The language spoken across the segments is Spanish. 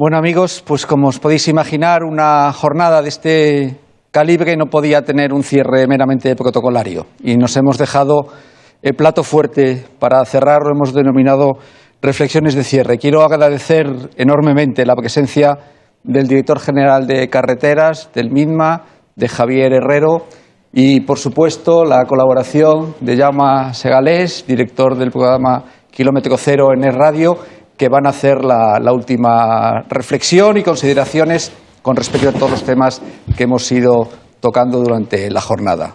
Bueno amigos, pues como os podéis imaginar, una jornada de este calibre no podía tener un cierre meramente protocolario y nos hemos dejado el plato fuerte para cerrar, lo hemos denominado reflexiones de cierre. Quiero agradecer enormemente la presencia del director general de carreteras, del MINMA, de Javier Herrero y, por supuesto, la colaboración de Jaume Segalés, director del programa Kilómetro Cero en el Radio, que van a hacer la, la última reflexión y consideraciones con respecto a todos los temas que hemos ido tocando durante la jornada.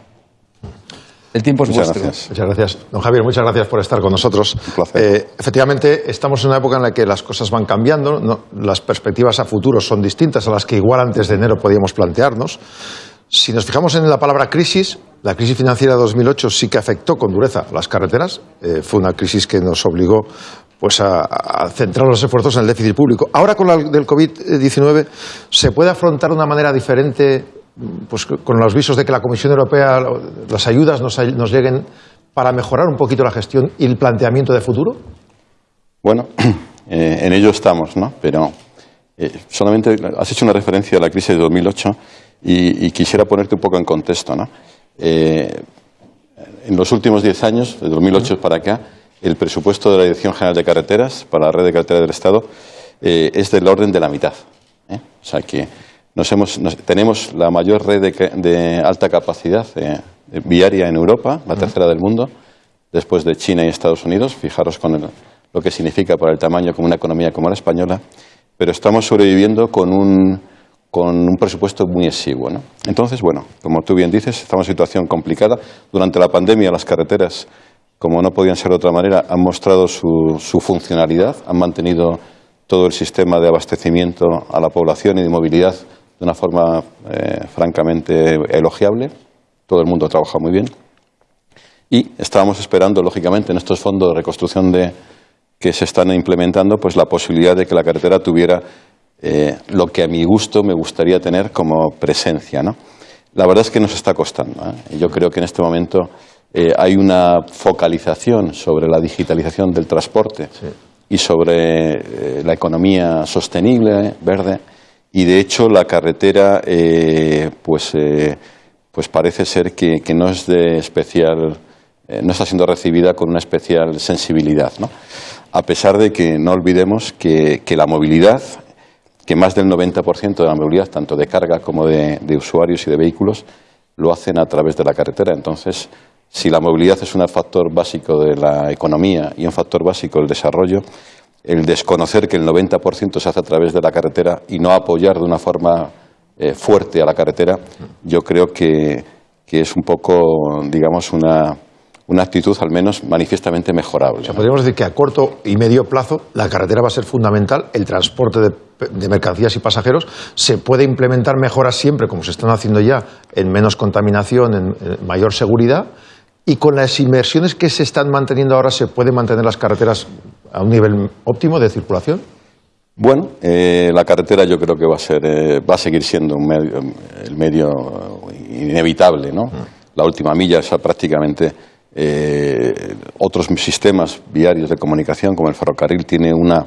El tiempo es muchas vuestro. Gracias. Muchas gracias. Don Javier, muchas gracias por estar con nosotros. Eh, efectivamente, estamos en una época en la que las cosas van cambiando, ¿no? las perspectivas a futuro son distintas a las que igual antes de enero podíamos plantearnos. Si nos fijamos en la palabra crisis, la crisis financiera de 2008 sí que afectó con dureza a las carreteras. Eh, fue una crisis que nos obligó pues, a, centrar los esfuerzos en el déficit público. Ahora, con la del COVID-19, ¿se puede afrontar de una manera diferente pues, con los visos de que la Comisión Europea, las ayudas nos, lleguen para mejorar un poquito la gestión y el planteamiento de futuro? Bueno, eh, en ello estamos, ¿no? Pero eh, solamente has hecho una referencia a la crisis de 2008 y, y quisiera ponerte un poco en contexto, ¿no? Eh, en los últimos diez años, de 2008 para acá, el presupuesto de la Dirección General de Carreteras para la red de carreteras del Estado eh, es del orden de la mitad. ¿eh? O sea que nos hemos, nos, tenemos la mayor red de, de alta capacidad eh, viaria en Europa, la tercera del mundo, después de China y Estados Unidos. Fijaros con el, lo que significa para el tamaño como una economía como la española. Pero estamos sobreviviendo con un, con un presupuesto muy exiguo. ¿no? Entonces, bueno, como tú bien dices, estamos en una situación complicada. Durante la pandemia las carreteras como no podían ser de otra manera, han mostrado su, funcionalidad, han mantenido todo el sistema de abastecimiento a la población y de movilidad de una forma eh, francamente elogiable. Todo el mundo trabaja muy bien. Y estábamos esperando, lógicamente, en estos fondos de reconstrucción de, que se están implementando, pues la posibilidad de que la carretera tuviera eh, lo que a mi gusto me gustaría tener como presencia. ¿no? La verdad es que nos está costando. ¿eh? Yo creo que en este momento eh, hay una focalización sobre la digitalización del transporte sí. y sobre eh, la economía sostenible, verde, y de hecho la carretera eh, pues, pues parece ser que, que, no es de especial, no está siendo recibida con una especial sensibilidad, ¿no? a pesar de que no olvidemos que, que la movilidad, que más del 90% de la movilidad, tanto de carga como de, de usuarios y de vehículos, lo hacen a través de la carretera. Entonces, si la movilidad es un factor básico de la economía y un factor básico del desarrollo, el desconocer que el 90% se hace a través de la carretera y no apoyar de una forma eh, fuerte a la carretera, yo creo que, que es un poco, digamos, una, una, actitud al menos manifiestamente mejorable. O sea, podríamos decir que a corto y medio plazo la carretera va a ser fundamental, el transporte de, de, mercancías y pasajeros se puede implementar mejoras siempre, como se están haciendo ya, en menos contaminación, en, en mayor seguridad, y con las inversiones que se están manteniendo ahora, ¿se pueden mantener las carreteras a un nivel óptimo de circulación? Bueno, eh, la carretera yo creo que va a, ser, eh, va a seguir siendo un medio, el medio inevitable. ¿no? Mm. La última milla es prácticamente eh, otros sistemas viarios de comunicación, como el ferrocarril, tiene una,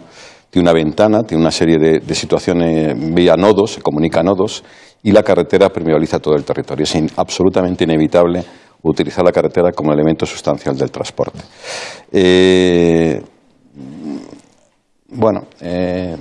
tiene una ventana, tiene una serie de, de situaciones vía nodos, se comunica nodos, y la carretera permeabiliza todo el territorio. Es in, absolutamente inevitable utilizar la carretera como elemento sustancial del transporte. Eh, bueno. Eh,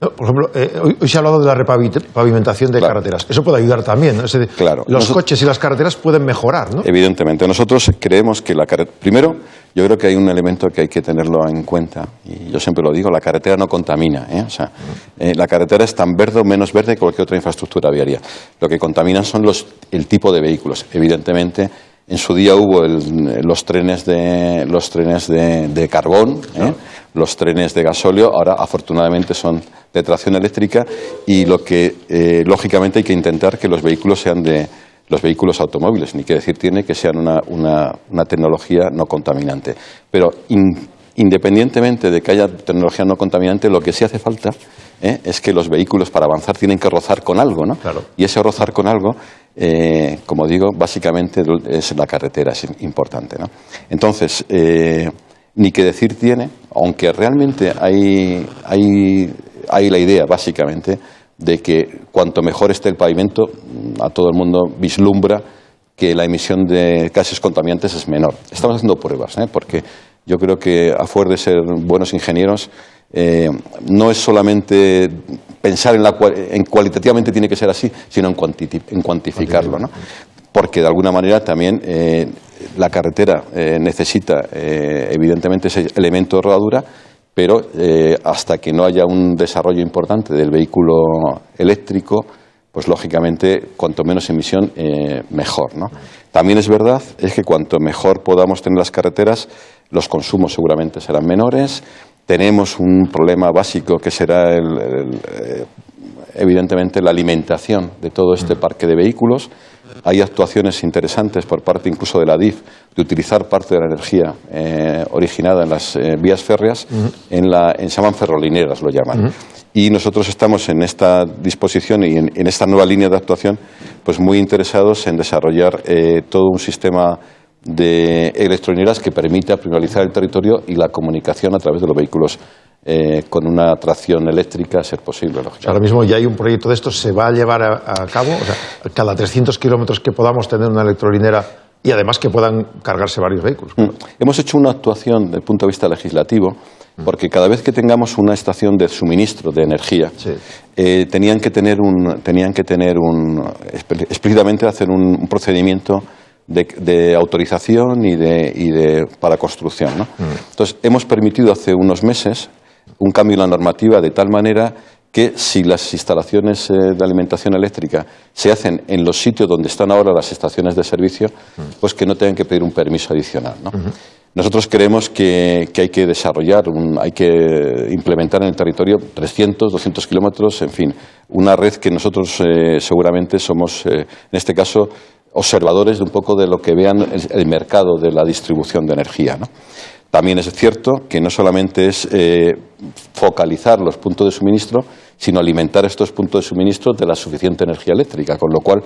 no, por ejemplo, eh, hoy, hoy, se ha hablado de la repavimentación de claro. carreteras. Eso puede ayudar también. ¿no? Es decir, claro. Los Nosotros, coches y las carreteras pueden mejorar, ¿no? Evidentemente. Nosotros creemos que la carretera. Primero, yo creo que hay un elemento que hay que tenerlo en cuenta. Y yo siempre lo digo: la carretera no contamina. ¿eh? O sea, la carretera es tan verde o menos verde que cualquier otra infraestructura viaria. Lo que contaminan son los, el tipo de vehículos. Evidentemente en su día hubo el, los trenes de, los trenes de, de carbón, ¿eh? los trenes de gasóleo, ahora afortunadamente son de tracción eléctrica y lo que eh, lógicamente hay que intentar que los vehículos sean de los vehículos automóviles, ni que decir tiene que sean una, una, una tecnología no contaminante. Pero in, independientemente de que haya tecnología no contaminante, lo que sí hace falta ¿eh? es que los vehículos para avanzar tienen que rozar con algo, ¿no? Claro. Y ese rozar con algo, eh, como digo, básicamente es la carretera, es importante, ¿no? Entonces, eh, ni que decir tiene, aunque realmente hay, hay hay la idea, básicamente, de que cuanto mejor esté el pavimento, a todo el mundo vislumbra que la emisión de gases contaminantes es menor. Estamos haciendo pruebas, ¿eh? porque yo creo que a fuer de ser buenos ingenieros, eh, no es solamente pensar en, la, en cualitativamente tiene que ser así, sino en, en cuantificarlo. ¿no? Porque de alguna manera también eh, la carretera necesita evidentemente ese elemento de rodadura, pero hasta que no haya un desarrollo importante del vehículo eléctrico, pues lógicamente cuanto menos emisión eh, mejor. ¿no? También es verdad es que cuanto mejor podamos tener las carreteras, los consumos seguramente serán menores. Tenemos un problema básico que será eh, evidentemente la alimentación de todo este parque de vehículos. Hay actuaciones interesantes por parte incluso de la DIF de utilizar parte de la energía eh, originada en las vías férreas en, la, en se llaman ferrolineras, lo llaman. Y nosotros estamos en esta disposición y en, esta nueva línea de actuación pues muy interesados en desarrollar eh, todo un sistema de electrolineras que permita privatizar el territorio y la comunicación a través de los vehículos eh, con una tracción eléctrica, a ser posible. ahora mismo ya hay un proyecto de esto, ¿se va a llevar a, cabo? O sea, cada 300 kilómetros que podamos tener una electrolinera y además que puedan cargarse varios vehículos. Mm. Hemos hecho una actuación desde el punto de vista legislativo porque cada vez que tengamos una estación de suministro de energía, eh, tenían que tener un, tenían que tener un, explícitamente hacer un, procedimiento de, autorización y de, y de para construcción. ¿no? Mm. Entonces, hemos permitido hace unos meses un cambio en la normativa de tal manera que si las instalaciones eh, de alimentación eléctrica se hacen en los sitios donde están ahora las estaciones de servicio, pues que no tengan que pedir un permiso adicional. ¿no? Nosotros creemos que, hay que desarrollar, hay que implementar en el territorio 300, 200 kilómetros, en fin, una red que nosotros eh, seguramente somos, eh, en este caso, observadores de un poco de lo que vean el, mercado de la distribución de energía. También es cierto que no solamente es eh, focalizar los puntos de suministro, sino alimentar estos puntos de suministro de la suficiente energía eléctrica, con lo cual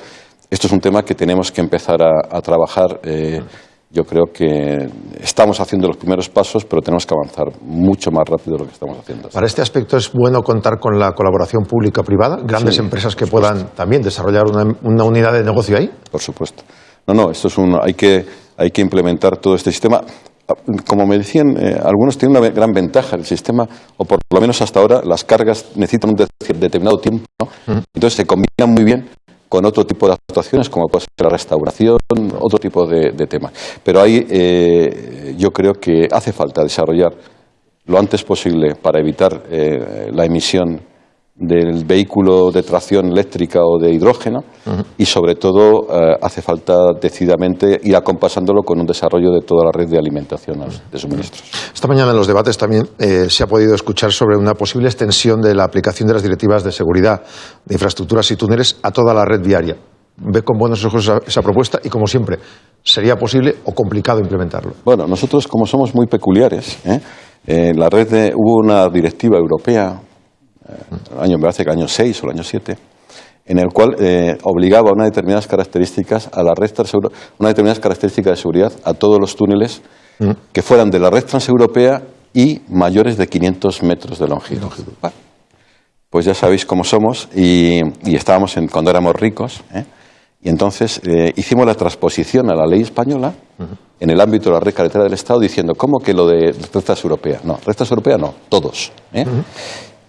esto es un tema que tenemos que empezar a, trabajar yo creo que estamos haciendo los primeros pasos, pero tenemos que avanzar mucho más rápido de lo que estamos haciendo. Para este aspecto es bueno contar con la colaboración pública-privada, grandes empresas que puedan también desarrollar una, unidad de negocio ahí. Por supuesto. No, no, esto es un, hay que hay que implementar todo este sistema. Como me decían, eh, algunos tienen una gran ventaja el sistema, o por lo menos hasta ahora, las cargas necesitan un determinado tiempo, ¿no? entonces se combinan muy bien con otro tipo de actuaciones, como puede ser la restauración, otro tipo de, temas. Pero ahí eh, yo creo que hace falta desarrollar lo antes posible para evitar eh, la emisión del vehículo de tracción eléctrica o de hidrógeno y sobre todo eh, hace falta decididamente ir acompasándolo con un desarrollo de toda la red de alimentación de suministros. Esta mañana en los debates también eh, se ha podido escuchar sobre una posible extensión de la aplicación de las directivas de seguridad de infraestructuras y túneles a toda la red viaria. ¿Ve con buenos ojos esa, propuesta y, como siempre, sería posible o complicado implementarlo? Bueno, nosotros como somos muy peculiares, ¿eh? la red hubo una directiva europea año, me parece que el año 6 o el año 7, en el cual eh, obligaba unas determinadas características a la red unas determinadas características de seguridad a todos los túneles mm. que fueran de la red transeuropea y mayores de 500 metros de longitud. pues ya sabéis cómo somos y, estábamos en, cuando éramos ricos. ¿eh? Y entonces eh, hicimos la transposición a la ley española en el ámbito de la red carretera del Estado diciendo, ¿cómo que lo de red transeuropea? No, red transeuropea no, todos.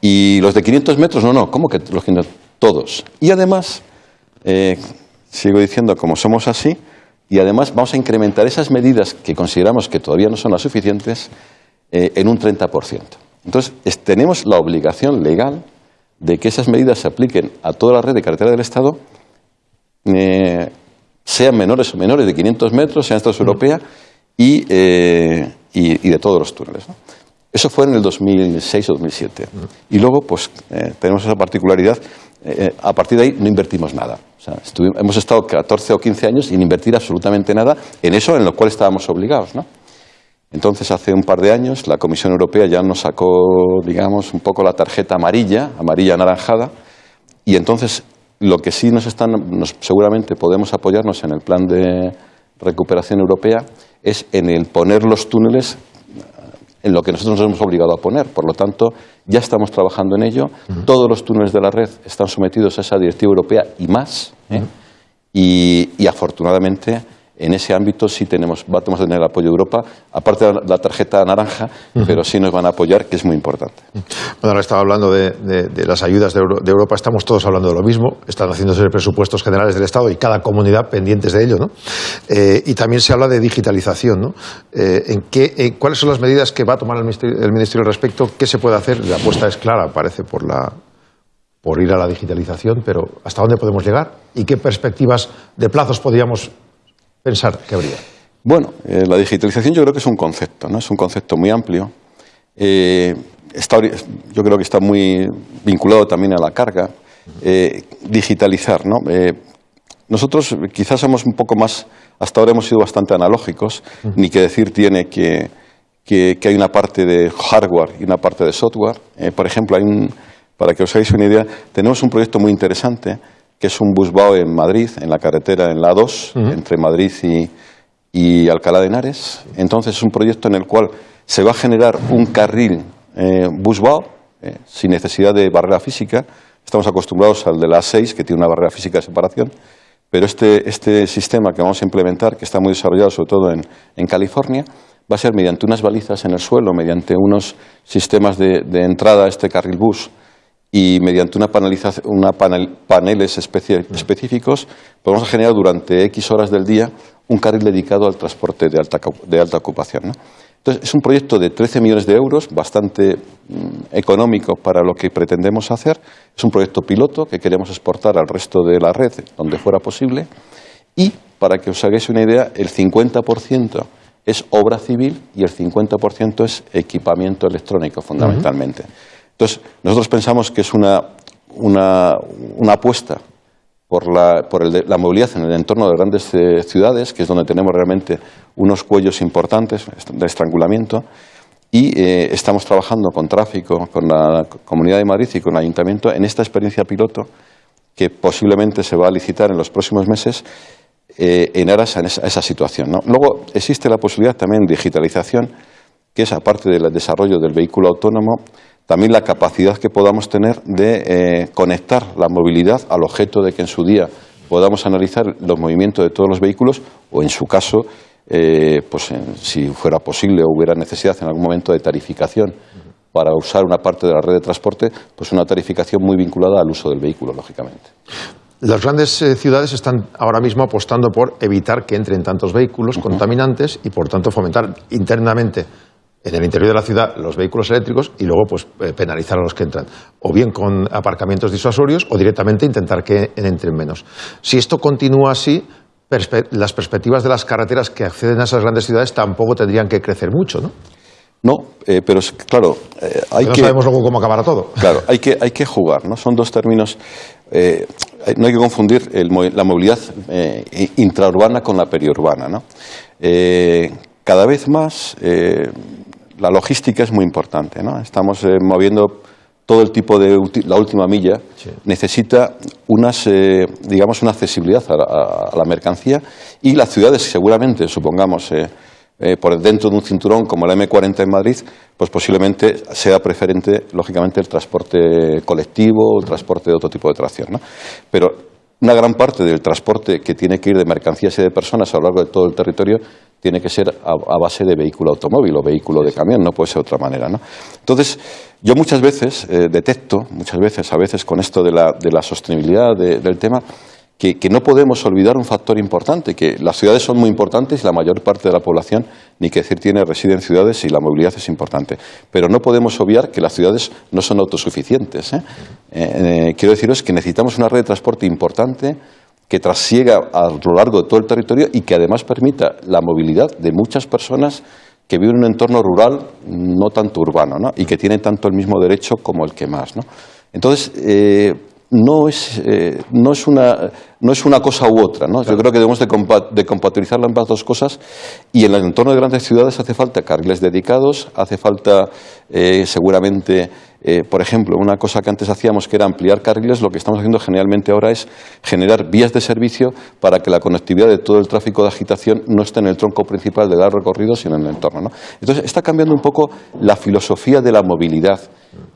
Y los de 500 metros, no, no, ¿cómo que los 500? Todos. Y además, eh, sigo diciendo, como somos así, y además vamos a incrementar esas medidas que consideramos que todavía no son las suficientes eh, en un 30%. Entonces, tenemos la obligación legal de que esas medidas se apliquen a toda la red de carretera del Estado, eh, sean menores o menores de 500 metros, sean estados europea y, y, de todos los túneles. Eso fue en el 2006 o 2007. Y luego, pues, eh, tenemos esa particularidad. Eh, eh, a partir de ahí no invertimos nada. hemos estado 14 o 15 años sin invertir absolutamente nada en eso en lo cual estábamos obligados. ¿no? Entonces, hace un par de años, la Comisión Europea ya nos sacó, digamos, un poco la tarjeta amarilla, amarilla anaranjada, y entonces lo que sí nos están, seguramente podemos apoyarnos en el plan de recuperación europea, es en el poner los túneles en lo que nosotros nos hemos obligado a poner. Por lo tanto, ya estamos trabajando en ello. Todos los túneles de la red están sometidos a esa directiva europea y más. ¿eh? y, y afortunadamente en ese ámbito sí tenemos, vamos a tener el apoyo de Europa, aparte de la tarjeta naranja, pero sí nos van a apoyar, que es muy importante. Bueno, ahora estaba hablando de, las ayudas de, Europa, estamos todos hablando de lo mismo, están haciéndose presupuestos generales del Estado y cada comunidad pendientes de ello, ¿no? Eh, y también se habla de digitalización, ¿no? Eh, ¿en qué, ¿Cuáles son las medidas que va a tomar el ministerio, el ministerio al respecto? ¿Qué se puede hacer? La apuesta es clara, parece, por la, por ir a la digitalización, pero ¿hasta dónde podemos llegar? ¿Y qué perspectivas de plazos podríamos pensar que habría? Bueno, eh, la digitalización yo creo que es un concepto, ¿no? Es un concepto muy amplio. Eh, yo creo que está muy vinculado también a la carga. Eh, digitalizar, ¿no? nosotros quizás somos un poco más, hasta ahora hemos sido bastante analógicos, ni que decir tiene que, que, hay una parte de hardware y una parte de software. por ejemplo, hay un, para que os hagáis una idea, tenemos un proyecto muy interesante que es un busbao en Madrid, en la carretera, en la 2, entre Madrid y, Alcalá de Henares. Entonces es un proyecto en el cual se va a generar un carril eh, busbao eh, sin necesidad de barrera física. Estamos acostumbrados al de la 6, que tiene una barrera física de separación, pero este, este sistema que vamos a implementar, que está muy desarrollado sobre todo en, en California, va a ser mediante unas balizas en el suelo, mediante unos sistemas de, de entrada a este carril bus y mediante una, una paneles específicos podemos generar durante X horas del día un carril dedicado al transporte de alta, de alta ocupación. Entonces, es un proyecto de 13 millones de euros, bastante mm, económico para lo que pretendemos hacer. Es un proyecto piloto que queremos exportar al resto de la red, donde fuera posible. Y, para que os hagáis una idea, el 50% es obra civil y el 50% es equipamiento electrónico, fundamentalmente. Entonces, nosotros pensamos que es una, una, apuesta por, la, por la, movilidad en el entorno de grandes eh, ciudades, que es donde tenemos realmente unos cuellos importantes de estrangulamiento, y eh, estamos trabajando con tráfico, con la Comunidad de Madrid y con el Ayuntamiento en esta experiencia piloto que posiblemente se va a licitar en los próximos meses eh, en aras a esa, esa situación. Luego existe la posibilidad también de digitalización, que es aparte del desarrollo del vehículo autónomo, también la capacidad que podamos tener de eh, conectar la movilidad al objeto de que en su día podamos analizar los movimientos de todos los vehículos o, en su caso, eh, pues si fuera posible o hubiera necesidad en algún momento de tarificación para usar una parte de la red de transporte, pues una tarificación muy vinculada al uso del vehículo, lógicamente. Las grandes eh, ciudades están ahora mismo apostando por evitar que entren tantos vehículos contaminantes y, por tanto, fomentar internamente en el interior de la ciudad los vehículos eléctricos y luego pues eh, penalizar a los que entran, o bien con aparcamientos disuasorios o directamente intentar que entren menos. Si esto continúa así, las perspectivas de las carreteras que acceden a esas grandes ciudades tampoco tendrían que crecer mucho, ¿no? No, eh, pero claro, eh, hay no que... sabemos luego cómo acabará todo. Claro, hay que, hay que jugar, ¿no? Son dos términos... no hay que confundir la movilidad intraurbana con la periurbana, ¿no? cada vez más la logística es muy importante. ¿no? Estamos eh, moviendo todo el tipo de la última milla necesita unas, eh, digamos, una accesibilidad a, la mercancía y las ciudades, seguramente, supongamos, eh, por dentro de un cinturón como la M40 en Madrid, pues posiblemente sea preferente, lógicamente, el transporte colectivo o el transporte de otro tipo de tracción. ¿no? Pero una gran parte del transporte que tiene que ir de mercancías y de personas a lo largo de todo el territorio tiene que ser a, base de vehículo automóvil o vehículo de camión, no puede ser de otra manera. ¿no? Entonces, yo muchas veces eh, detecto, muchas veces, a veces con esto de la, de la sostenibilidad del tema, que, no podemos olvidar un factor importante, que las ciudades son muy importantes y la mayor parte de la población, ni que decir tiene, reside en ciudades y la movilidad es importante. Pero no podemos obviar que las ciudades no son autosuficientes. ¿eh? Eh, quiero deciros que necesitamos una red de transporte importante, que trasiega a lo largo de todo el territorio y que además permita la movilidad de muchas personas que viven en un entorno rural no tanto urbano ¿no? y que tienen tanto el mismo derecho como el que más. ¿no? Entonces, eh, no, es, eh, no, es una, no es una cosa u otra. ¿no? Yo creo que debemos de, de compatibilizar ambas dos cosas y en el entorno de grandes ciudades hace falta carriles dedicados, hace falta eh, seguramente eh, por ejemplo, una cosa que antes hacíamos que era ampliar carriles, lo que estamos haciendo generalmente ahora es generar vías de servicio para que la conectividad de todo el tráfico de agitación no esté en el tronco principal de dar recorrido, sino en el entorno. Entonces, está cambiando un poco la filosofía de la movilidad,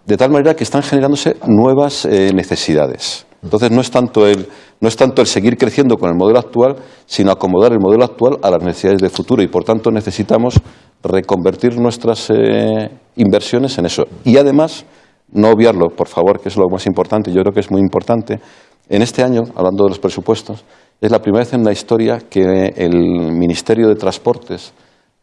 de tal manera que están generándose nuevas eh, necesidades. Entonces, no es, tanto el, no es tanto el seguir creciendo con el modelo actual, sino acomodar el modelo actual a las necesidades del futuro y, por tanto, necesitamos reconvertir nuestras eh, inversiones en eso. Y además, no obviarlo, por favor, que es lo más importante, yo creo que es muy importante, en este año, hablando de los presupuestos, es la primera vez en la historia que el Ministerio de Transportes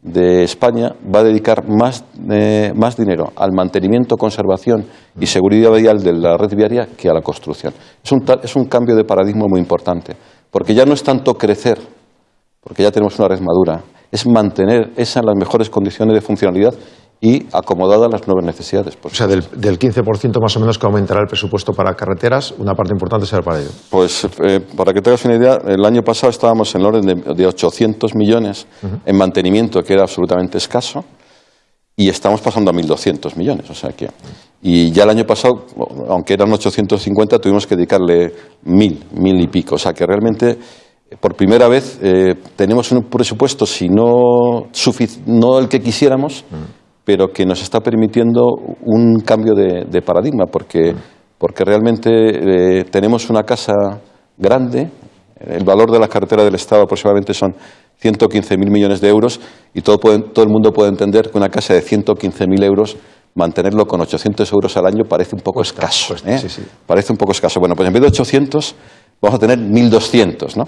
de España va a dedicar más, eh, más dinero al mantenimiento, conservación y seguridad vial de la red viaria que a la construcción. Es un, es un cambio de paradigma muy importante, porque ya no es tanto crecer, porque ya tenemos una red madura, es mantener esa en las mejores condiciones de funcionalidad y acomodada a las nuevas necesidades. O sea, del, del, 15% más o menos que aumentará el presupuesto para carreteras, una parte importante será para ello. Pues eh, para que tengas una idea, el año pasado estábamos en el orden de, de 800 millones uh -huh. en mantenimiento, que era absolutamente escaso, y estamos pasando a 1.200 millones. O sea que, y ya el año pasado, aunque eran 850, tuvimos que dedicarle mil, mil y pico. O sea que realmente por primera vez eh, tenemos un presupuesto, si no, no el que quisiéramos, pero que nos está permitiendo un cambio de, de paradigma, porque, porque realmente eh, tenemos una casa grande, el valor de la cartera del Estado aproximadamente son 115.000 millones de euros y todo, puede, todo el mundo puede entender que una casa de 115.000 euros mantenerlo con 800 euros al año parece un poco escaso. ¿eh? sí, sí. Parece un poco escaso. Bueno, pues en vez de 800 vamos a tener 1.200, ¿no?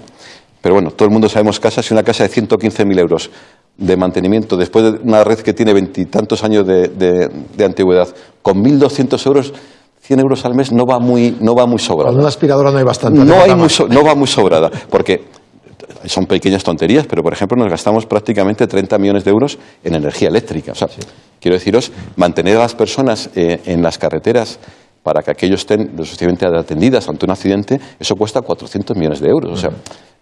Pero bueno, todo el mundo sabemos casas y una casa de 115.000 euros de mantenimiento después de una red que tiene veintitantos años de, de, de, antigüedad, con 1.200 euros, 100 euros al mes no va muy, no va muy sobrada. Con una aspiradora no hay bastante. No, hay muy so, no va muy sobrada, porque son pequeñas tonterías, pero por ejemplo nos gastamos prácticamente 30 millones de euros en energía eléctrica. O sea, sí. quiero deciros, mantener a las personas eh, en las carreteras para que aquellos estén lo suficientemente atendidas ante un accidente, eso cuesta 400 millones de euros. O sea,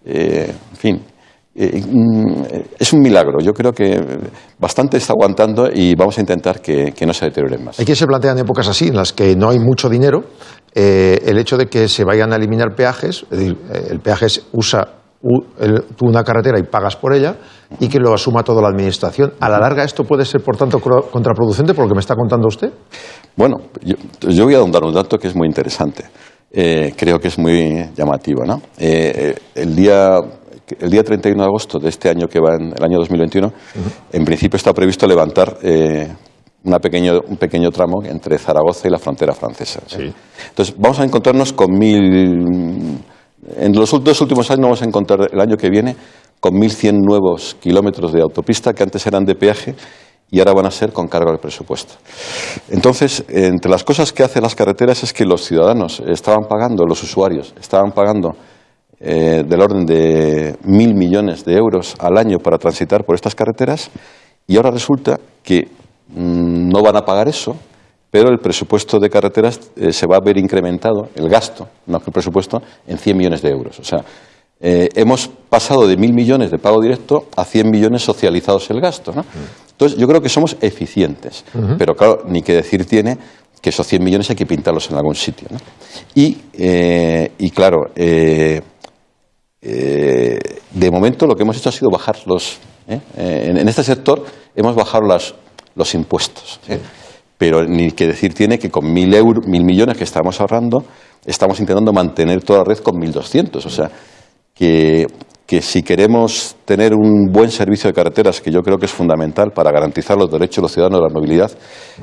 eh, en fin, eh, es un milagro. Yo creo que bastante está aguantando y vamos a intentar que, que no se deteriore más. Hay que se plantean épocas así, en las que no hay mucho dinero, eh, el hecho de que se vayan a eliminar peajes, es decir, el peaje es, usa tú una carretera y pagas por ella y que lo asuma toda la administración. A la larga esto puede ser, por tanto, contraproducente por lo que me está contando usted. Bueno, yo, yo voy a dar un dato que es muy interesante. Eh, creo que es muy llamativo. ¿no? Eh, el día el día 31 de agosto de este año que va en el año 2021, uh -huh. en principio está previsto levantar eh, una pequeño, un pequeño tramo entre Zaragoza y la frontera francesa. Sí. Entonces, vamos a encontrarnos con mil. En los dos últimos años vamos a encontrar el año que viene con 1.100 nuevos kilómetros de autopista que antes eran de peaje y ahora van a ser con cargo del presupuesto. Entonces, entre las cosas que hacen las carreteras es que los ciudadanos estaban pagando, los usuarios estaban pagando eh, del orden de mil millones de euros al año para transitar por estas carreteras y ahora resulta que mmm, no van a pagar eso, pero el presupuesto de carreteras eh, se va a ver incrementado, el gasto, no el presupuesto, en 100 millones de euros. O sea, eh, hemos pasado de mil millones de pago directo a 100 millones socializados el gasto. ¿no? Entonces, yo creo que somos eficientes, uh -huh. pero claro, ni que decir tiene que esos 100 millones hay que pintarlos en algún sitio. ¿no? Y, eh, y, claro, eh, eh, de momento lo que hemos hecho ha sido bajar los... ¿eh? En, en, este sector hemos bajado las, los impuestos. ¿eh? Sí. Pero ni que decir tiene que con mil, euro, mil millones que estamos ahorrando, estamos intentando mantener toda la red con 1.200. O sea, que, que si queremos tener un buen servicio de carreteras, que yo creo que es fundamental para garantizar los derechos de los ciudadanos de la movilidad,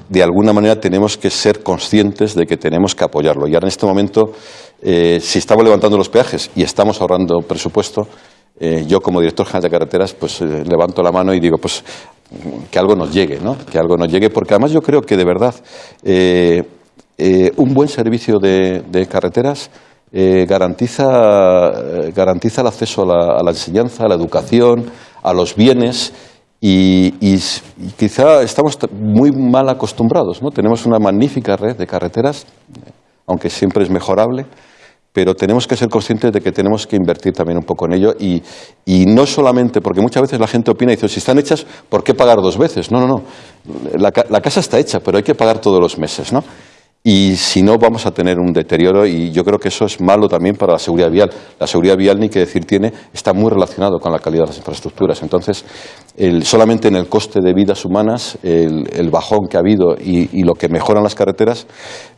de alguna manera tenemos que ser conscientes de que tenemos que apoyarlo. Y ahora en este momento, eh, si estamos levantando los peajes y estamos ahorrando presupuesto, eh, yo como director general de carreteras, pues eh, levanto la mano y digo, pues que algo nos llegue, ¿no? Que algo nos llegue, porque además yo creo que de verdad un buen servicio de, carreteras garantiza, garantiza el acceso a la, enseñanza, a la educación, a los bienes y, y, quizá estamos muy mal acostumbrados. ¿no? Tenemos una magnífica red de carreteras, aunque siempre es mejorable, pero tenemos que ser conscientes de que tenemos que invertir también un poco en ello y, y no solamente, porque muchas veces la gente opina y dice, si están hechas, ¿por qué pagar dos veces? No, no, no. La, la casa está hecha, pero hay que pagar todos los meses. ¿no? Y si no vamos a tener un deterioro y yo creo que eso es malo también para la seguridad vial. La seguridad vial, ni que decir tiene, está muy relacionado con la calidad de las infraestructuras. Entonces, solamente en el coste de vidas humanas, el, bajón que ha habido y, lo que mejoran las carreteras,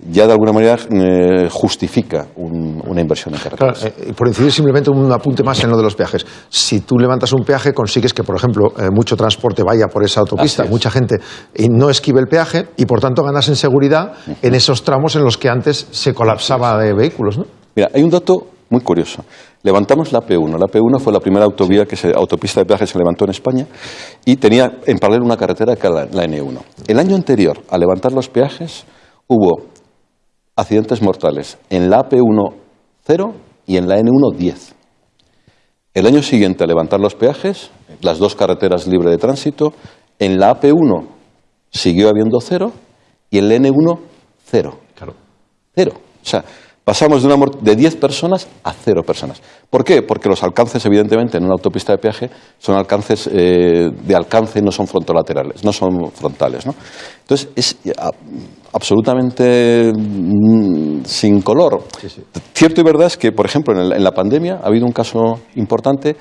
ya de alguna manera eh, justifica una inversión en carreteras. Claro, eh, por incidir simplemente un apunte más en lo de los peajes. Si tú levantas un peaje, consigues que, por ejemplo, eh, mucho transporte vaya por esa autopista, mucha gente y no esquive el peaje y, por tanto, ganas en seguridad en esos tramos en los que antes se colapsaba de vehículos. ¿no? Mira, hay un dato muy curioso. Levantamos la P1. La P1 fue la primera autovía que se, autopista de peaje se levantó en España y tenía en paralelo una carretera que era la, N1. El año anterior, a levantar los peajes, hubo accidentes mortales en la AP1 0 y en la N1 10. El año siguiente, a levantar los peajes, las dos carreteras libres de tránsito, en la AP1 siguió habiendo cero y en la N1 cero. Claro. Cero. O sea, pasamos de, una de 10 personas a cero personas. ¿Por qué? Porque los alcances, evidentemente, en una autopista de peaje son alcances eh, de alcance, no son frontolaterales, no son frontales. ¿no? Entonces, es absolutamente mm, sin color. Cierto y verdad es que, por ejemplo, en, la pandemia ha habido un caso importante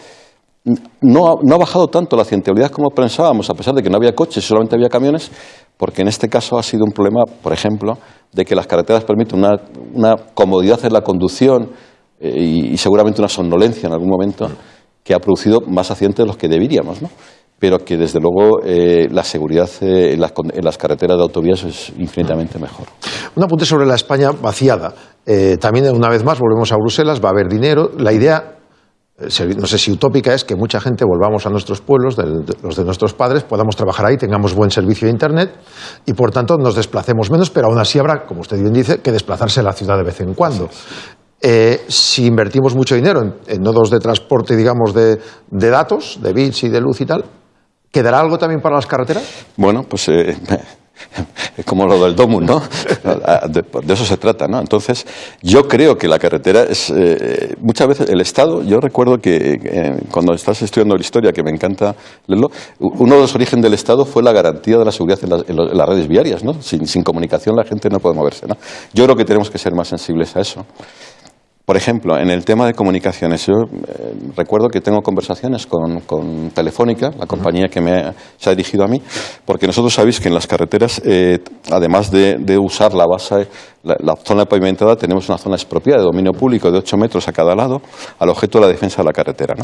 no ha, no ha, bajado tanto la accidentabilidad como pensábamos, a pesar de que no había coches solamente había camiones, porque en este caso ha sido un problema, por ejemplo, de que las carreteras permiten una, comodidad en la conducción eh, y, seguramente una somnolencia en algún momento que ha producido más accidentes de los que deberíamos, ¿no? pero que desde luego eh, la seguridad eh, en, las, carreteras de autovías es infinitamente mejor. Un apunte sobre la España vaciada. también una vez más volvemos a Bruselas, va a haber dinero. La idea no sé si utópica es que mucha gente volvamos a nuestros pueblos, los de nuestros padres, podamos trabajar ahí, tengamos buen servicio de Internet y por tanto nos desplacemos menos, pero aún así habrá, como usted bien dice, que desplazarse a la ciudad de vez en cuando. Eh, si invertimos mucho dinero en, nodos de transporte, digamos, de, datos, de bits y de luz y tal, ¿quedará algo también para las carreteras? Bueno, pues eh, es como lo del Domus, ¿no? De, eso se trata, ¿no? Entonces, yo creo que la carretera es. Eh, muchas veces el Estado, yo recuerdo que eh, cuando estás estudiando la historia, que me encanta leerlo, uno de los orígenes del Estado fue la garantía de la seguridad en, las redes viarias, ¿no? Sin, sin comunicación la gente no puede moverse, ¿no? Yo creo que tenemos que ser más sensibles a eso. Por ejemplo, en el tema de comunicaciones, yo eh, recuerdo que tengo conversaciones con, Telefónica, la compañía que me se ha dirigido a mí, porque nosotros sabéis que en las carreteras, eh, además de, usar la base, la, zona pavimentada, tenemos una zona expropiada de dominio público de 8 metros a cada lado, al objeto de la defensa de la carretera.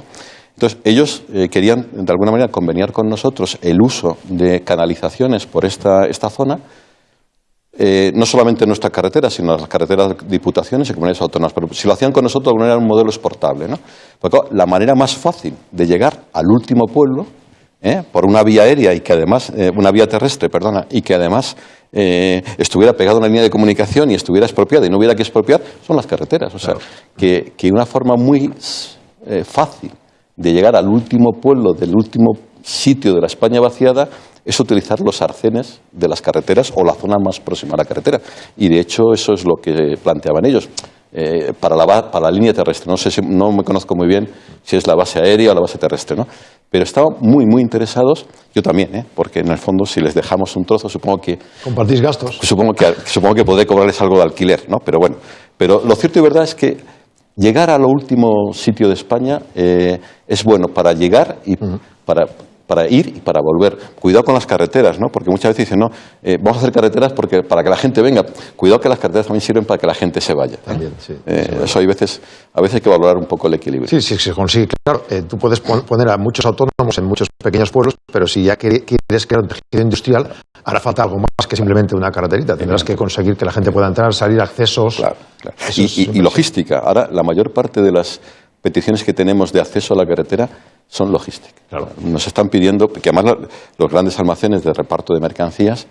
Entonces, ellos eh, querían, de alguna manera, conveniar con nosotros el uso de canalizaciones por esta, esta zona eh, no solamente en nuestra carretera, sino en las carreteras de diputaciones y comunidades autónomas. Pero si lo hacían con nosotros, de alguna manera era un modelo exportable. ¿no? Porque la manera más fácil de llegar al último pueblo, ¿eh? por una vía aérea y que además, eh, una vía terrestre, perdona, y que además estuviera pegada a una línea de comunicación y estuviera expropiada y no hubiera que expropiar, son las carreteras. O sea, que, que una forma muy fácil de llegar al último pueblo del último sitio de la España vaciada es utilizar los arcenes de las carreteras o la zona más próxima a la carretera. Y de hecho eso es lo que planteaban ellos. Eh, para, la, para la línea terrestre, no, sé si, no me conozco muy bien si es la base aérea o la base terrestre, ¿no? pero estaban muy, muy interesados, yo también, ¿eh? porque en el fondo si les dejamos un trozo, supongo que... ¿Compartís gastos? Supongo que, supongo que podré cobrarles algo de alquiler, ¿no? pero bueno, pero lo cierto y verdad es que llegar a lo último sitio de España eh, es bueno para llegar y para para ir y para volver. Cuidado con las carreteras, ¿no? Porque muchas veces dicen, no, eh, vamos a hacer carreteras porque, para que la gente venga. Cuidado que las carreteras también sirven para que la gente se vaya. También, sí. Eh, eso hay veces, a veces hay que valorar un poco el equilibrio. Sí, sí, se consigue. Claro, eh, tú puedes poner a muchos autónomos en muchos pequeños pueblos, pero si ya quieres crear un tejido industrial, hará falta algo más que simplemente una carreterita. Tendrás que conseguir que la gente pueda entrar, salir, accesos. Claro, claro. y logística. Ahora, la mayor parte de las peticiones que tenemos de acceso a la carretera son logísticas. Nos están pidiendo, que además los grandes almacenes de reparto de mercancías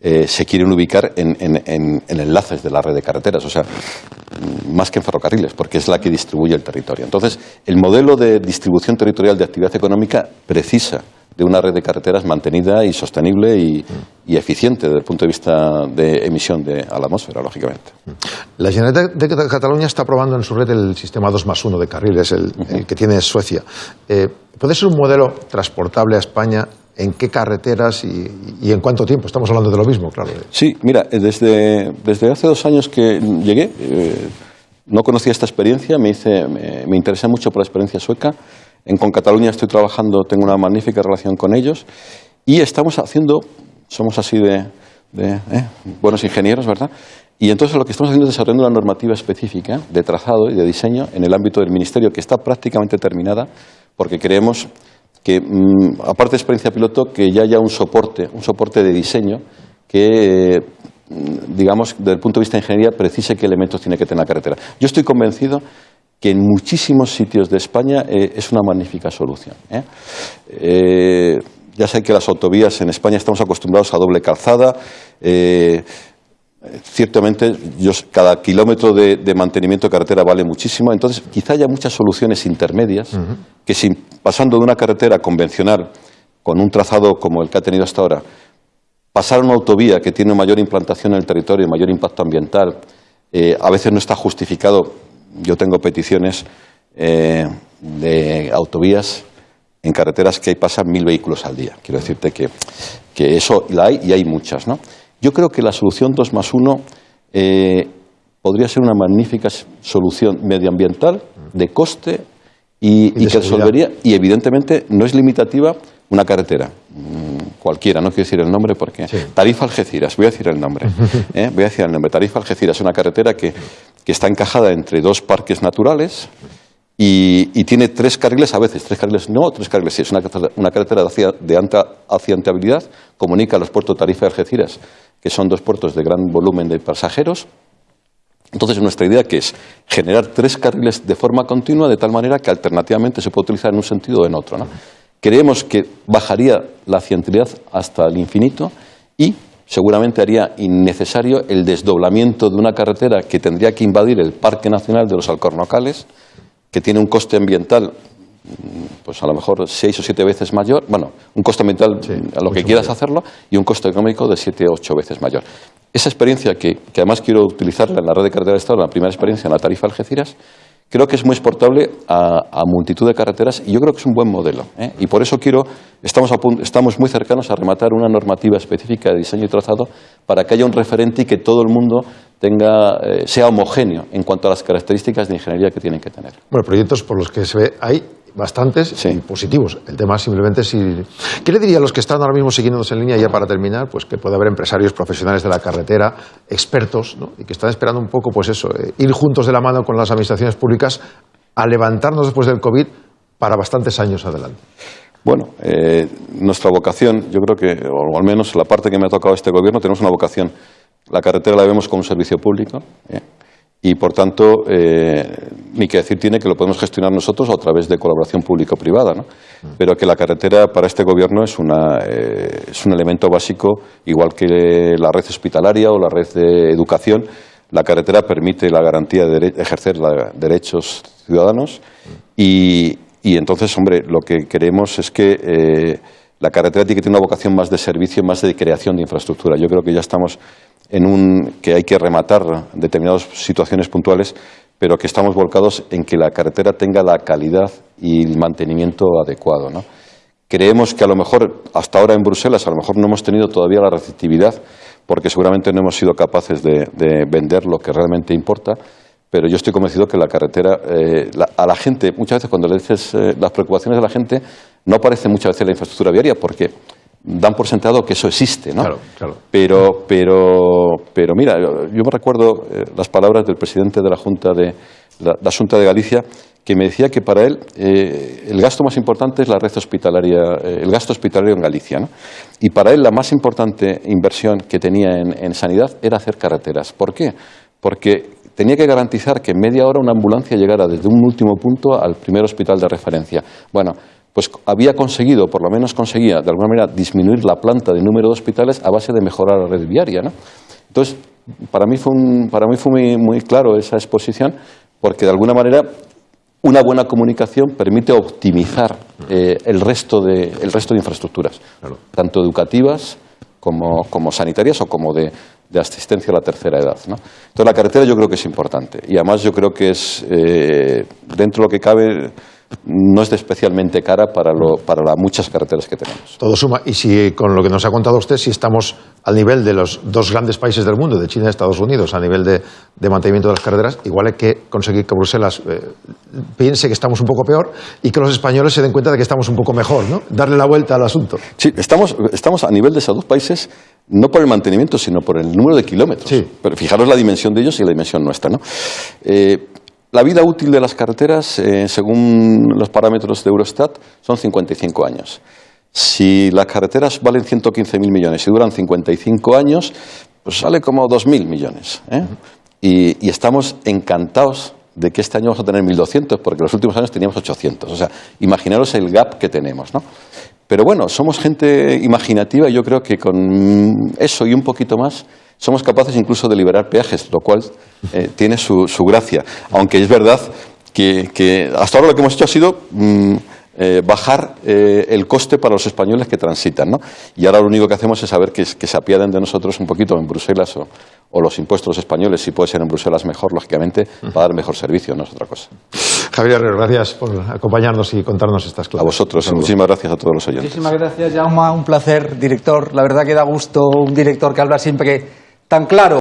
eh, se quieren ubicar en, enlaces de la red de carreteras, o sea, más que en ferrocarriles, porque es la que distribuye el territorio. Entonces, el modelo de distribución territorial de actividad económica precisa de una red de carreteras mantenida y sostenible y, eficiente desde el punto de vista de emisión de, a la atmósfera, lógicamente. La Generalitat de Cataluña está probando en su red el sistema 2 más 1 de carriles, el, que tiene Suecia. Eh, ¿Puede ser un modelo transportable a España en qué carreteras y, en cuánto tiempo. Estamos hablando de lo mismo, claro. Sí, mira, desde, desde hace dos años que llegué, eh, no conocía esta experiencia, me, hice, me, interesé mucho por la experiencia sueca. En Con Cataluña estoy trabajando, tengo una magnífica relación con ellos y estamos haciendo, somos así de, eh, buenos ingenieros, ¿verdad? Y entonces lo que estamos haciendo es desarrollando una normativa específica de trazado y de diseño en el ámbito del Ministerio que está prácticamente terminada porque creemos que, mm, aparte de experiencia piloto, que ya haya un soporte, un soporte de diseño que, mm, digamos, desde el punto de vista de ingeniería, precise qué elementos tiene que tener la carretera. Yo estoy convencido que en muchísimos sitios de España eh, es una magnífica solución. ¿eh? Eh, ya sé que las autovías en España estamos acostumbrados a doble calzada. Ciertamente, cada kilómetro de, mantenimiento de carretera vale muchísimo, entonces quizá haya muchas soluciones intermedias que sin, pasando de una carretera convencional con un trazado como el que ha tenido hasta ahora, pasar a una autovía que tiene mayor implantación en el territorio, mayor impacto ambiental, eh, a veces no está justificado. Yo tengo peticiones eh, de autovías en carreteras que pasan mil vehículos al día. Quiero decirte que, que eso la hay y hay muchas, ¿no? Yo creo que la solución 2 más 1 eh, podría ser una magnífica solución medioambiental, de coste y, que resolvería, y evidentemente no es limitativa una carretera, mm, cualquiera, no quiero decir el nombre porque. Tarifa Algeciras, voy a decir el nombre. ¿eh? Voy a decir el nombre. Tarifa Algeciras es una carretera que, que está encajada entre dos parques naturales y, tiene tres carriles, a veces tres carriles no, tres carriles sí. Es una, carretera de, hacia, de alta accidentabilidad, comunica los puertos Tarifa y Algeciras, que son dos puertos de gran volumen de pasajeros. Entonces, nuestra idea que es generar tres carriles de forma continua, de tal manera que alternativamente se puede utilizar en un sentido o en otro. Creemos que bajaría la accidentabilidad hasta el infinito y seguramente haría innecesario el desdoblamiento de una carretera que tendría que invadir el Parque Nacional de los Alcornocales, que tiene un coste ambiental pues a lo mejor seis o siete veces mayor, bueno, un coste ambiental a lo que quieras hacerlo y un coste económico de siete o ocho veces mayor. Esa experiencia que, que, además quiero utilizarla en la red de carretera de Estado, la primera experiencia en la tarifa Algeciras, creo que es muy exportable a, multitud de carreteras y yo creo que es un buen modelo. ¿eh? Y por eso quiero, estamos, estamos muy cercanos a rematar una normativa específica de diseño y trazado para que haya un referente y que todo el mundo tenga, eh, sea homogéneo en cuanto a las características de ingeniería que tienen que tener. Bueno, proyectos por los que se ve hay bastantes y positivos. El tema simplemente si... ¿Qué le diría a los que están ahora mismo siguiéndonos en línea ya para terminar? Pues que puede haber empresarios profesionales de la carretera, expertos, ¿no? y que están esperando un poco, pues eso, eh, ir juntos de la mano con las administraciones públicas a levantarnos después del COVID para bastantes años adelante. Bueno, eh, nuestra vocación, yo creo que, o al menos la parte que me ha tocado este gobierno, tenemos una vocación. La carretera la vemos como un servicio público. ¿eh? Y, por tanto, eh, ni que decir tiene que lo podemos gestionar nosotros a través de colaboración público-privada, ¿no? Mm. pero que la carretera para este Gobierno es, una, eh, es un elemento básico, igual que la red hospitalaria o la red de educación. La carretera permite la garantía de ejercer la, derechos ciudadanos mm. y, y, entonces, hombre, lo que queremos es que eh, la carretera tiene que tener una vocación más de servicio, más de creación de infraestructura. Yo creo que ya estamos en un, que hay que rematar determinadas situaciones puntuales, pero que estamos volcados en que la carretera tenga la calidad y el mantenimiento adecuado. ¿no? Creemos que a lo mejor, hasta ahora en Bruselas, a lo mejor no hemos tenido todavía la receptividad, porque seguramente no hemos sido capaces de, vender lo que realmente importa, pero yo estoy convencido que la carretera, eh, a la gente, muchas veces cuando le dices eh, las preocupaciones de la gente, no aparece muchas veces la infraestructura viaria, porque dan por sentado que eso existe, ¿no? Claro, claro. Pero, pero, pero mira, yo me recuerdo eh, las palabras del presidente de la Junta de, la, Junta de Galicia, que me decía que para él eh, el gasto más importante es la red hospitalaria, eh, el gasto hospitalario en Galicia, ¿no? Y para él la más importante inversión que tenía en, en sanidad era hacer carreteras. ¿Por qué? Porque tenía que garantizar que en media hora una ambulancia llegara desde un último punto al primer hospital de referencia. Bueno, pues había conseguido, por lo menos conseguía, de alguna manera, disminuir la planta de número de hospitales a base de mejorar la red viaria. ¿no? Entonces, para mí fue, para mí fue muy, muy claro esa exposición, porque de alguna manera una buena comunicación permite optimizar eh, el, resto de, el resto de infraestructuras, tanto educativas como, como, sanitarias o como de, de, asistencia a la tercera edad. ¿no? Entonces, la carretera yo creo que es importante y además yo creo que es, eh, dentro de lo que cabe, no es de especialmente cara para, lo, para las muchas carreteras que tenemos. Todo suma. Y si con lo que nos ha contado usted, si estamos al nivel de los dos grandes países del mundo, de China y Estados Unidos, a nivel de, de mantenimiento de las carreteras, igual hay que conseguir que Bruselas eh, piense que estamos un poco peor y que los españoles se den cuenta de que estamos un poco mejor, ¿no? Darle la vuelta al asunto. Sí, estamos, estamos a nivel de esos dos países, no por el mantenimiento, sino por el número de kilómetros. Sí. Pero fijaros la dimensión de ellos y la dimensión nuestra. ¿no? Eh, la vida útil de las carreteras, eh, según los parámetros de Eurostat, son 55 años. Si las carreteras valen 115.000 millones y duran 55 años, pues sale como 2.000 millones. ¿eh? Y, estamos encantados de que este año vamos a tener 1.200, porque los últimos años teníamos 800. O sea, imaginaros el gap que tenemos, ¿no? Pero bueno, somos gente imaginativa y yo creo que con eso y un poquito más somos capaces incluso de liberar peajes, lo cual eh, tiene su, su gracia. Aunque es verdad que, que hasta ahora lo que hemos hecho ha sido mm, eh, bajar eh, el coste para los españoles que transitan. ¿no? Y ahora lo único que hacemos es saber que, que se apiaden de nosotros un poquito en Bruselas o, o los impuestos españoles, si puede ser en Bruselas mejor, lógicamente, para dar mejor servicio, no es otra cosa. Javier Herrero, gracias por acompañarnos y contarnos estas A claves. vosotros, Saludos. muchísimas gracias a todos los oyentes. Muchísimas gracias, Jaume. Un placer, director. La verdad que da gusto un director que habla siempre tan claro.